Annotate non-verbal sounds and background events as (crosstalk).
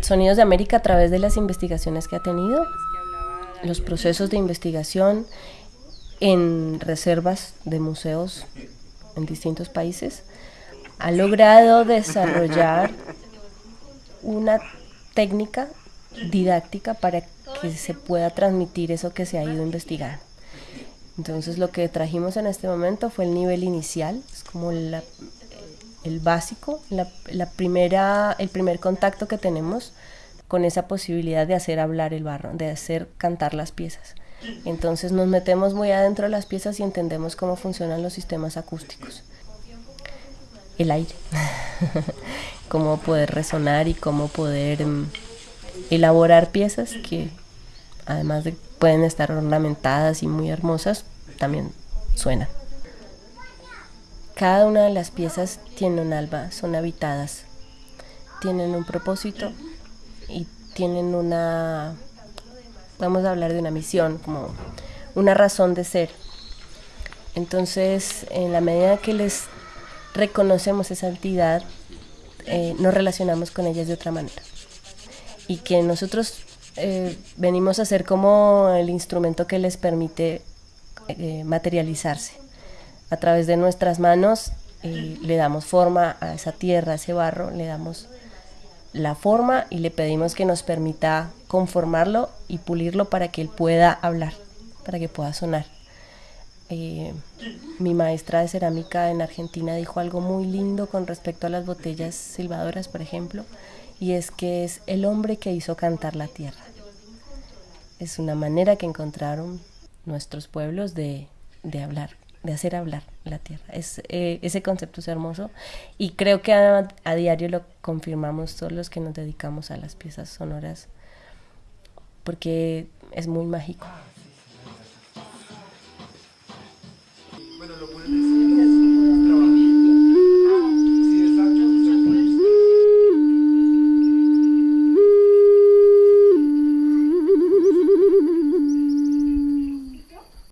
Sonidos de América a través de las investigaciones que ha tenido, los procesos de investigación en reservas de museos en distintos países, ha logrado desarrollar una técnica didáctica para que se pueda transmitir eso que se ha ido investigando. Entonces lo que trajimos en este momento fue el nivel inicial, es como el básico, la, primera, el primer contacto que tenemos con esa posibilidad de hacer hablar el barro, de hacer cantar las piezas. Entonces nos metemos muy adentro de las piezas y entendemos cómo funcionan los sistemas acústicos. El aire, (laughs) cómo poder resonar y cómo poder mm, elaborar piezas que además de pueden estar ornamentadas y muy hermosas, también suenan. Cada una de las piezas tiene un alma, son habitadas, tienen un propósito y tienen una, vamos a hablar de una misión, como una razón de ser. Entonces, en la medida que les reconocemos esa entidad, eh, nos relacionamos con ellas de otra manera. Y que nosotros eh, venimos a ser como el instrumento que les permite eh, materializarse. A través de nuestras manos le damos forma a esa tierra, a ese barro, le damos la forma y le pedimos que nos permita conformarlo y pulirlo para que él pueda hablar, para que pueda sonar. Eh, mi maestra de cerámica en Argentina dijo algo muy lindo con respecto a las botellas silbadoras, por ejemplo, y es que es el hombre que hizo cantar la tierra. Es una manera que encontraron nuestros pueblos de, de hablar de hacer hablar la tierra. Es, eh, ese concepto es hermoso y creo que a, diario lo confirmamos todos los que nos dedicamos a las piezas sonoras porque es muy mágico.